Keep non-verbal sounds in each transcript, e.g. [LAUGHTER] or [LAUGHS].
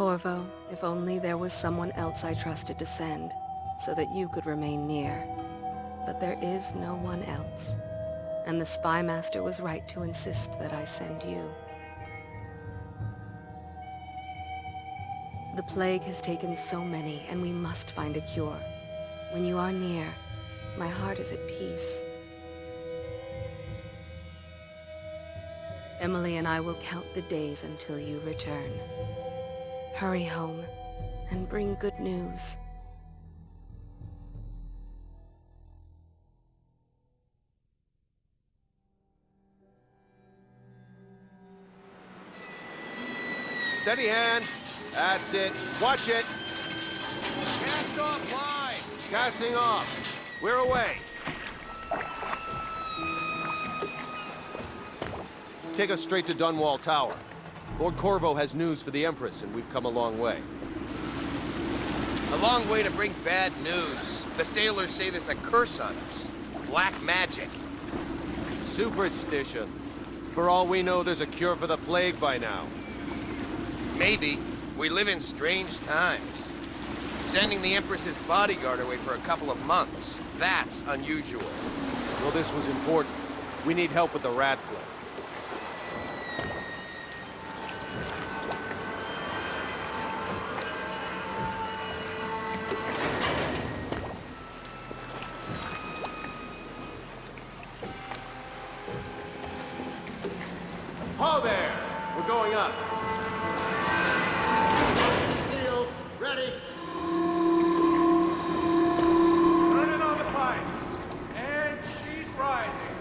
Corvo, if only there was someone else I trusted to send, so that you could remain near. But there is no one else. And the Spy Master was right to insist that I send you. The plague has taken so many, and we must find a cure. When you are near, my heart is at peace. Emily and I will count the days until you return. Hurry home, and bring good news. Steady hand. That's it. Watch it. Cast off line. Casting off. We're away. Take us straight to Dunwall Tower. Lord Corvo has news for the Empress, and we've come a long way. A long way to bring bad news. The sailors say there's a curse on us. Black magic. Superstition. For all we know, there's a cure for the plague by now. Maybe. We live in strange times. Sending the Empress's bodyguard away for a couple of months. That's unusual. Well, this was important. We need help with the rat Ho there! We're going up. Seal, ready. Turning on the pipes. And she's rising.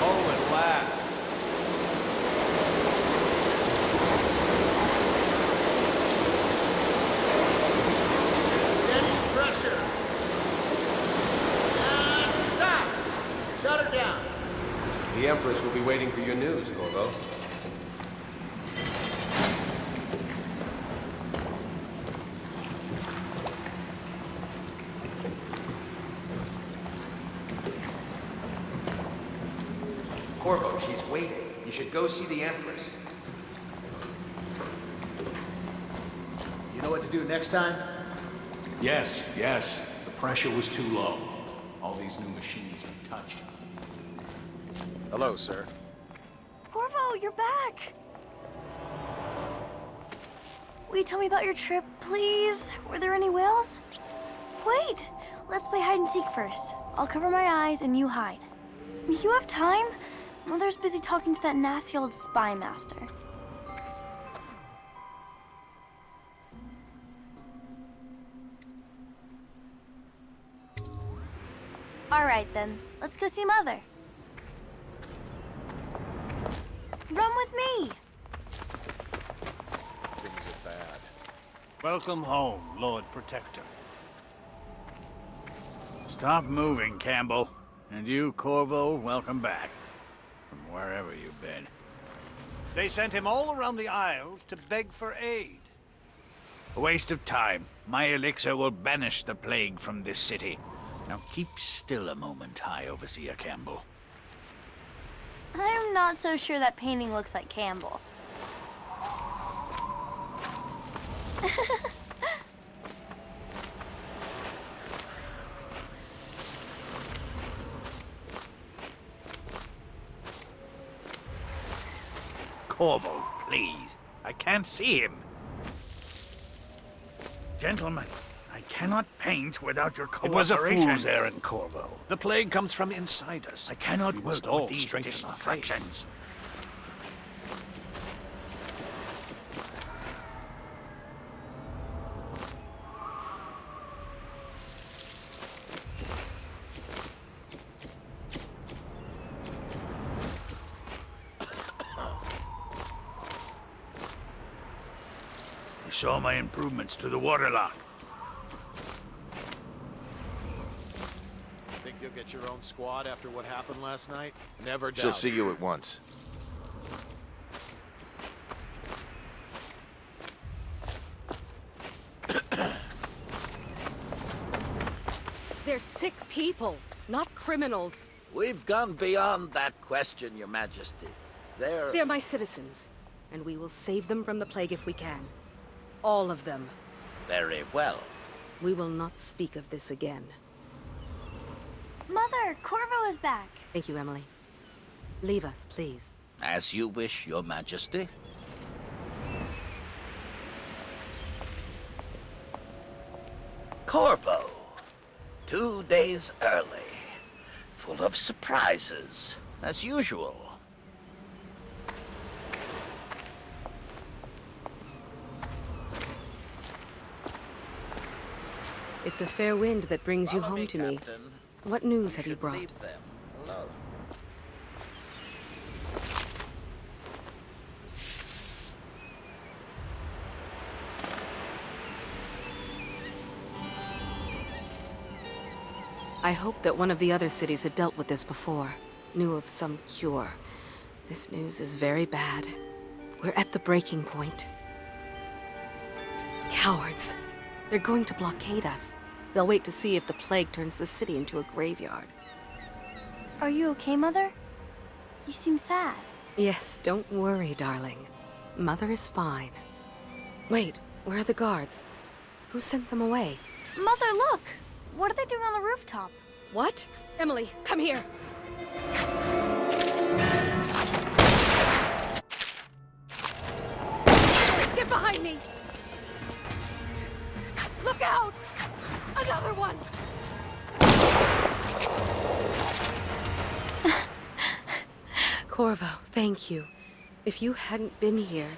Oh, at last. Steady pressure. And stop. Shut her down. The Empress will be waiting for your news, Corvo. Corvo, she's waiting. You should go see the Empress. You know what to do next time? Yes, yes. The pressure was too low. All these new machines are touched. Hello, sir. Corvo, you're back! Will you tell me about your trip, please? Were there any whales? Wait! Let's play hide and seek first. I'll cover my eyes and you hide. You have time? Mother's busy talking to that nasty old spy master. Alright then, let's go see Mother. Run with me! Things are bad. Welcome home, Lord Protector. Stop moving, Campbell. And you, Corvo, welcome back. From wherever you've been. They sent him all around the Isles to beg for aid. A waste of time. My elixir will banish the plague from this city. Now keep still a moment, High Overseer Campbell. I'm not so sure that painting looks like Campbell. [LAUGHS] Corvo, please. I can't see him. Gentlemen, I cannot paint without your cooperation. It was a fool's errand, Corvo. The plague comes from inside us. I cannot We work with these distractions. You saw my improvements to the waterlock. Think you'll get your own squad after what happened last night? Never doubt. She'll see you at once. [COUGHS] They're sick people, not criminals. We've gone beyond that question, Your Majesty. They're... They're my citizens, and we will save them from the plague if we can. All of them. Very well. We will not speak of this again. Mother, Corvo is back. Thank you, Emily. Leave us, please. As you wish, your majesty. Corvo. Two days early. Full of surprises, as usual. It's a fair wind that brings you home me, to me. What news have you brought? leave them alone. I hoped that one of the other cities had dealt with this before, knew of some cure. This news is very bad. We're at the breaking point. Cowards. They're going to blockade us. They'll wait to see if the plague turns the city into a graveyard. Are you okay, Mother? You seem sad. Yes, don't worry, darling. Mother is fine. Wait, where are the guards? Who sent them away? Mother, look! What are they doing on the rooftop? What? Emily, come here! Get behind me! Corvo, thank you. If you hadn't been here...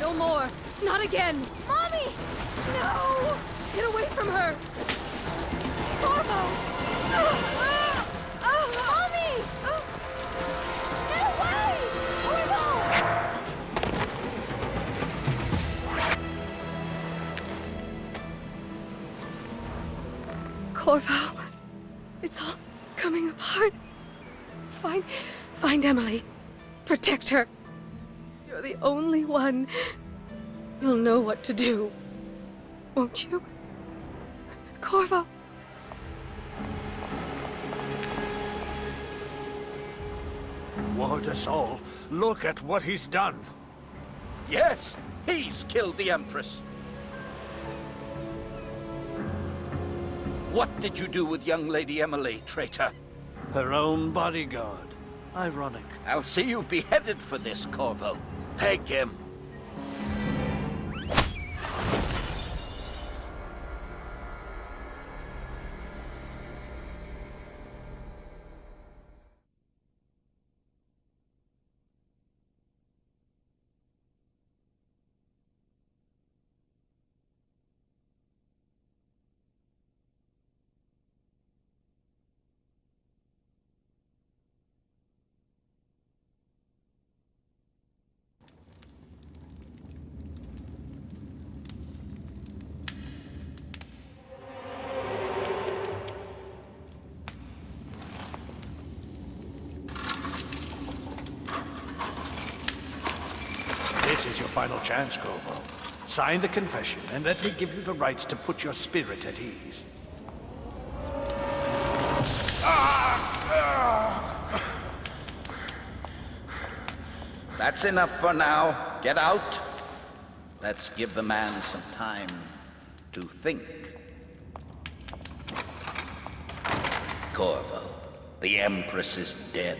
No more! Not again! Mommy! No! Get away from her! Corvo! Ah! Ah! Mommy! Ah! Get away! Corvo! Corvo, it's all coming apart. Find, find Emily. Protect her. You're the only one. You'll know what to do. Won't you? Corvo. Ward us all. Look at what he's done. Yes, he's killed the Empress. What did you do with young Lady Emily, traitor? Her own bodyguard. Ironic. I'll see you beheaded for this, Corvo. Take him. Is your final chance, Corvo. Sign the confession, and let me give you the rites to put your spirit at ease. That's enough for now. Get out. Let's give the man some time to think. Corvo, the Empress is dead.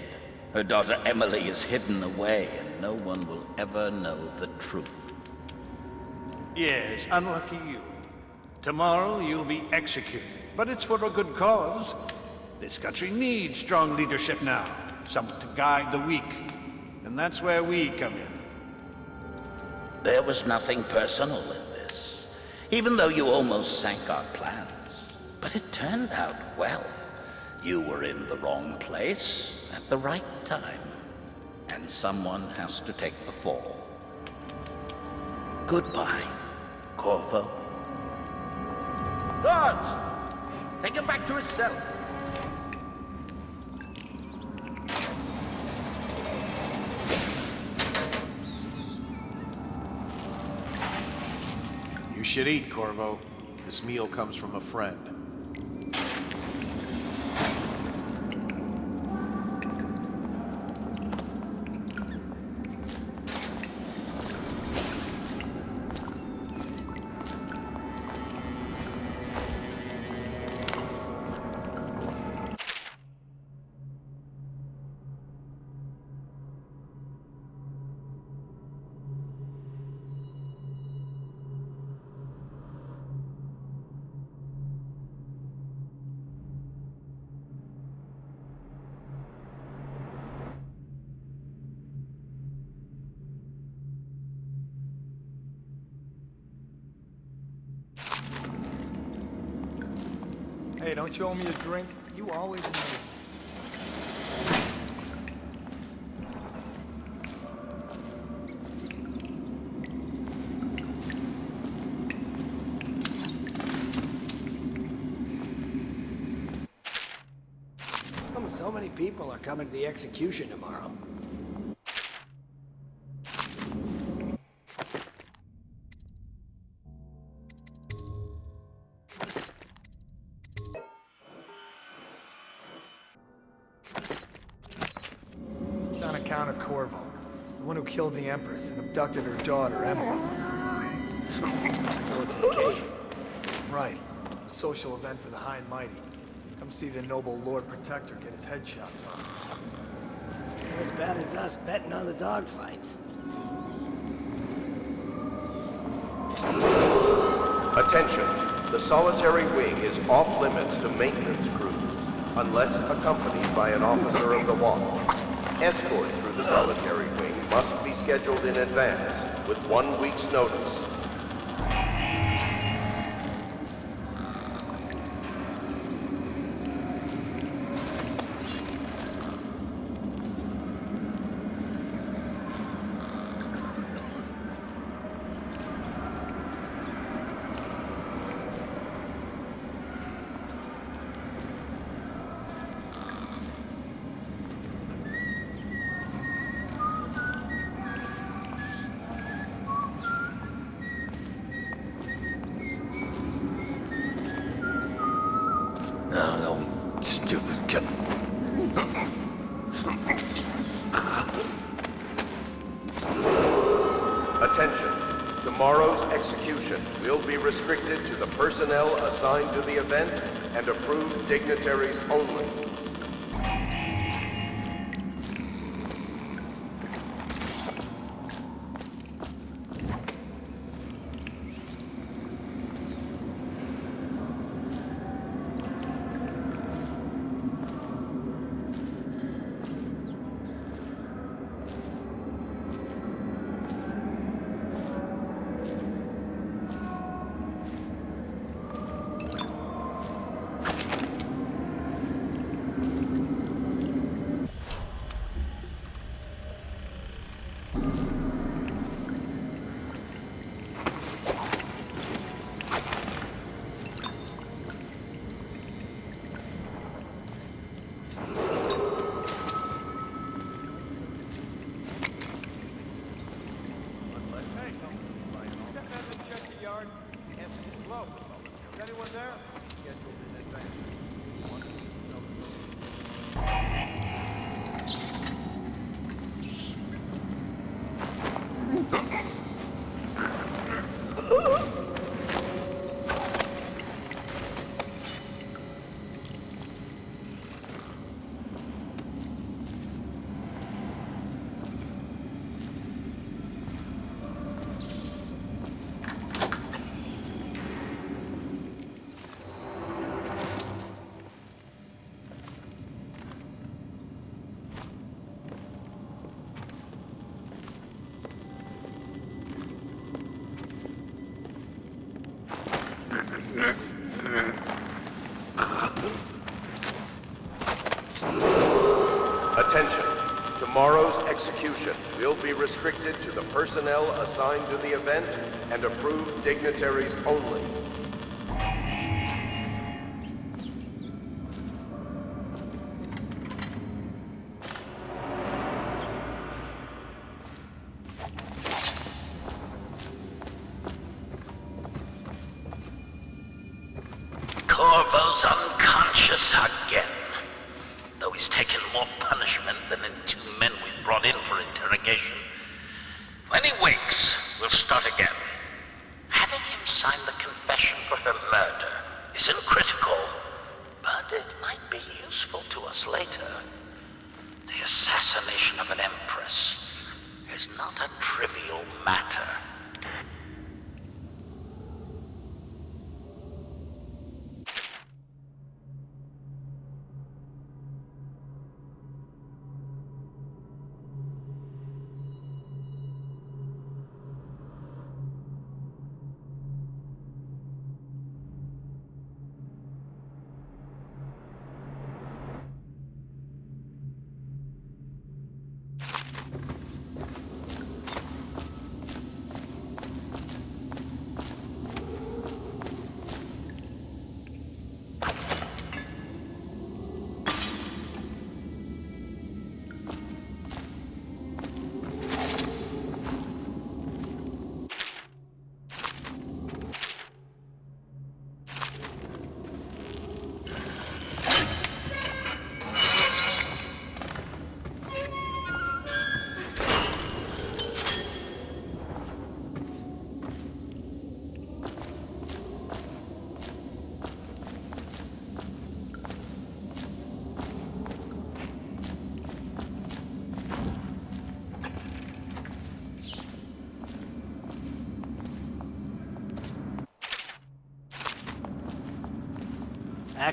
Her daughter Emily is hidden away, and no one will ever know the truth. Yes, unlucky you. Tomorrow you'll be executed, but it's for a good cause. This country needs strong leadership now, someone to guide the weak. And that's where we come in. There was nothing personal in this, even though you almost sank our plans. But it turned out well. You were in the wrong place at the right time, and someone has to take the fall. Goodbye, Corvo. Guards! Take him back to his cell. You should eat, Corvo. This meal comes from a friend. Hey, don't you owe me a drink? You always me. So many people are coming to the execution tomorrow. Empress and abducted her daughter, Emily. So it's an occasion. Right. A social event for the high and mighty. Come see the noble Lord Protector get his head chopped off. As bad as us betting on the dogfights. Attention. The solitary wing is off limits to maintenance crews, unless accompanied by an officer of the watch. Escort through the solitary wing must be scheduled in advance, with one week's notice. Assigned to the event and approved dignitaries only. Is anyone there? Attention. Tomorrow's execution will be restricted to the personnel assigned to the event and approved dignitaries only. Assassination of an empress is not a trivial matter.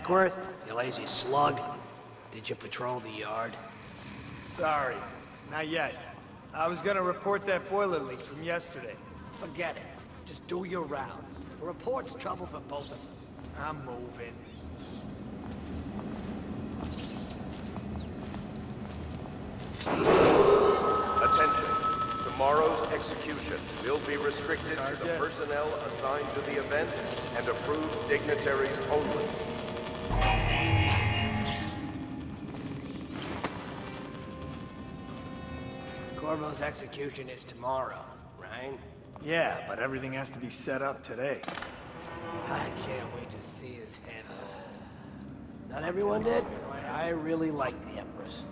Ackworth, you lazy slug. Did you patrol the yard? Sorry, not yet. I was gonna report that boiler leak from yesterday. Forget it. Just do your rounds. A report's trouble for both of us. I'm moving. Attention. Tomorrow's execution will be restricted to the personnel assigned to the event and approved dignitaries only. Corvo's execution is tomorrow, right? Yeah, but everything has to be set up today. I can't wait to see his head. Not everyone did, but I really like the Empress.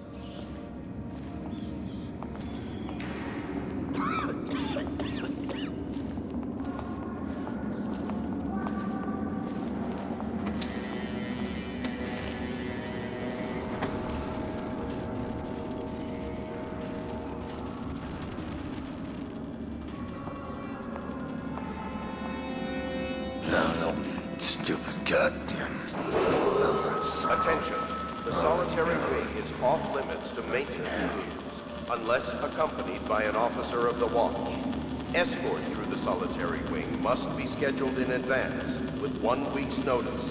Scheduled in advance, with one week's notice.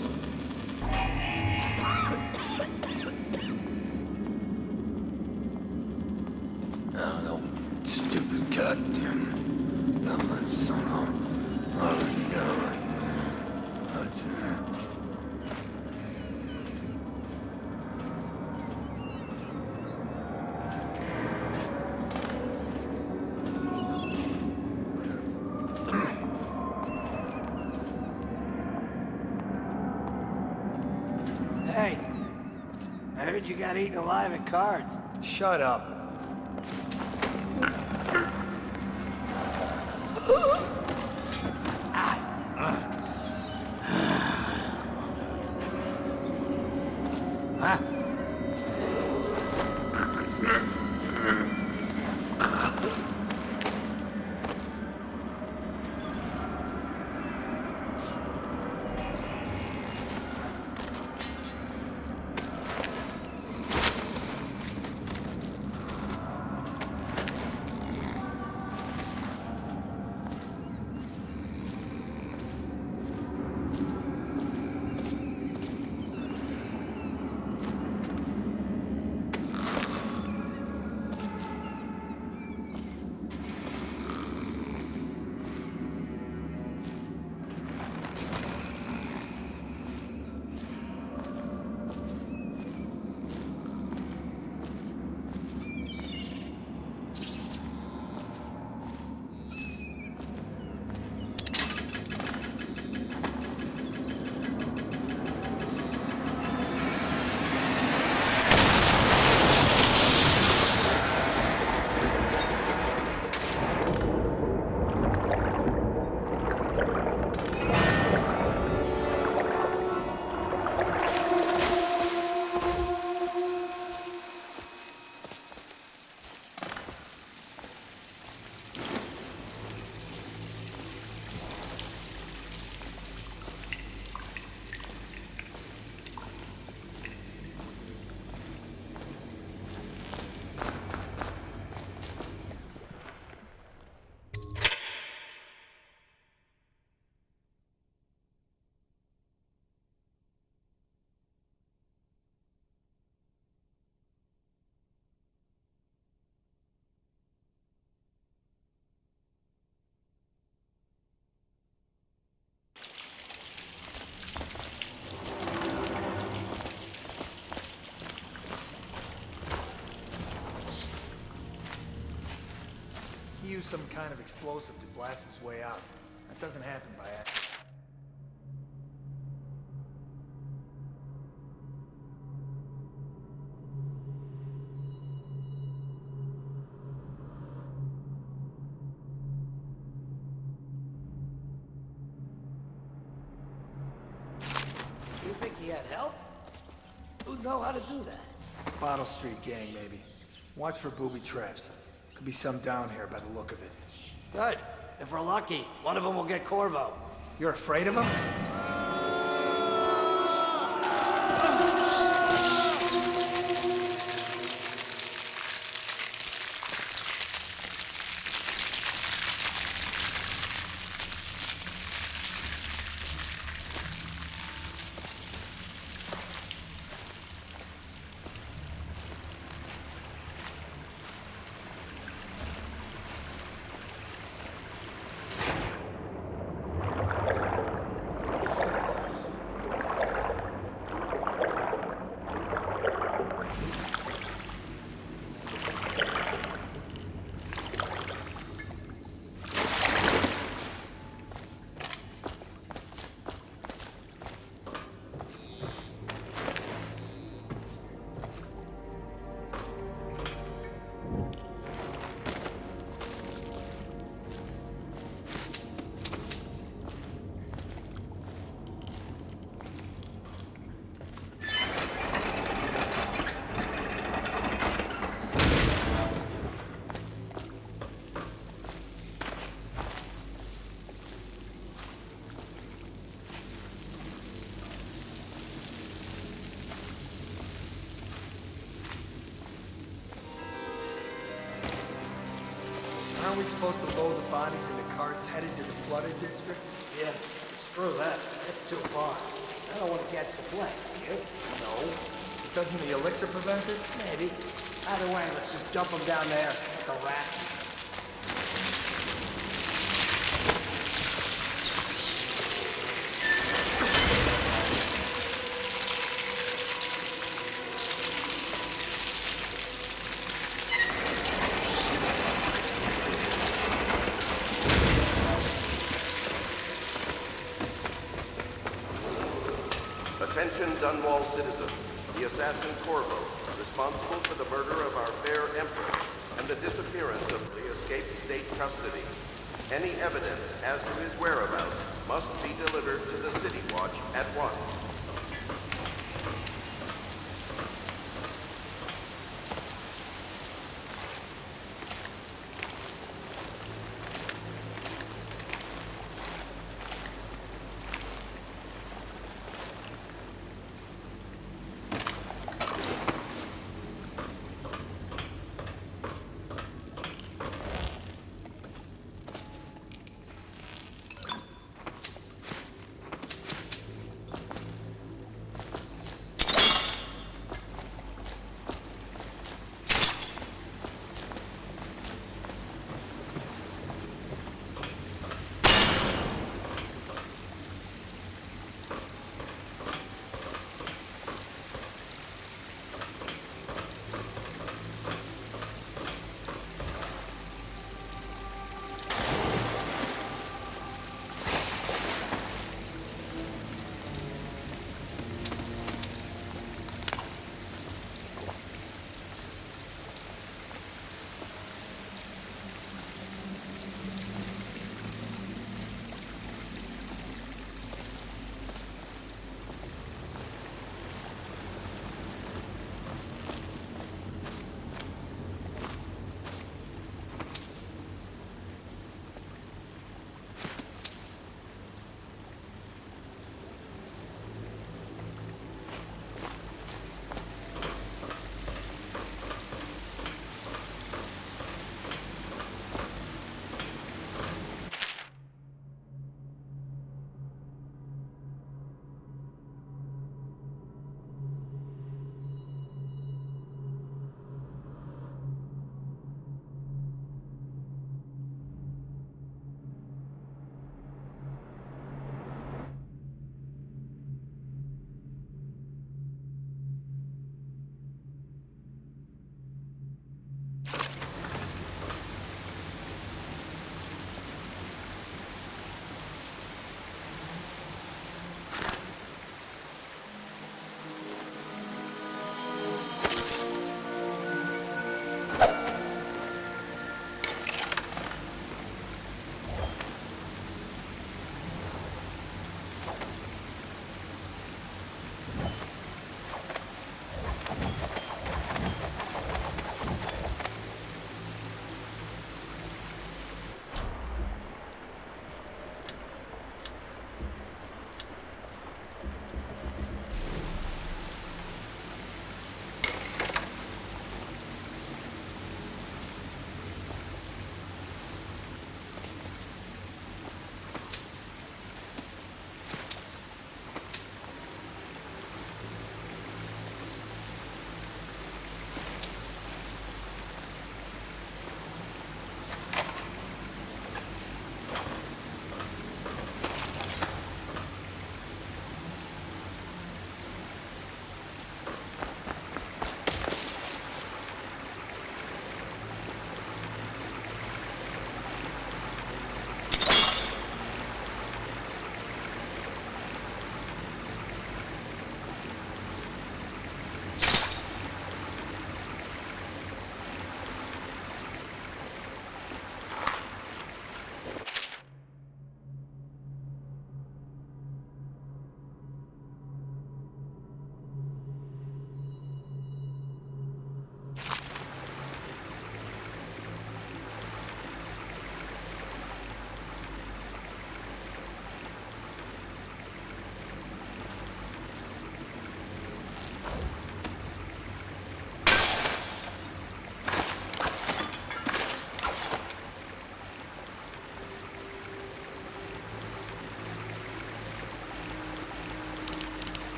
Oh, no, no, stupid goddamn. No, son of. Oh, no. That's Hey, I heard you got eaten alive at cards. Shut up. He used some kind of explosive to blast his way out. That doesn't happen by accident. You think he had help? Who'd know how to do that? Bottle Street gang, maybe. Watch for booby traps. Could be some down here by the look of it. Good. If we're lucky, one of them will get Corvo. You're afraid of him? Aren't we supposed to load the bodies into carts headed to the flooded district? Yeah, screw that. That's too far. I don't want to catch the plague, do you? No. Doesn't the elixir prevent it? Maybe. Either way, let's just dump them down there like a rat.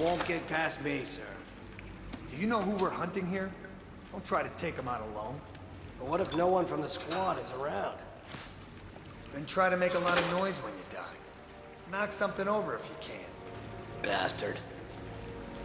Won't get past me, sir. Do you know who we're hunting here? Don't try to take him out alone. But what if no one from the squad is around? Then try to make a lot of noise when you die. Knock something over if you can. Bastard.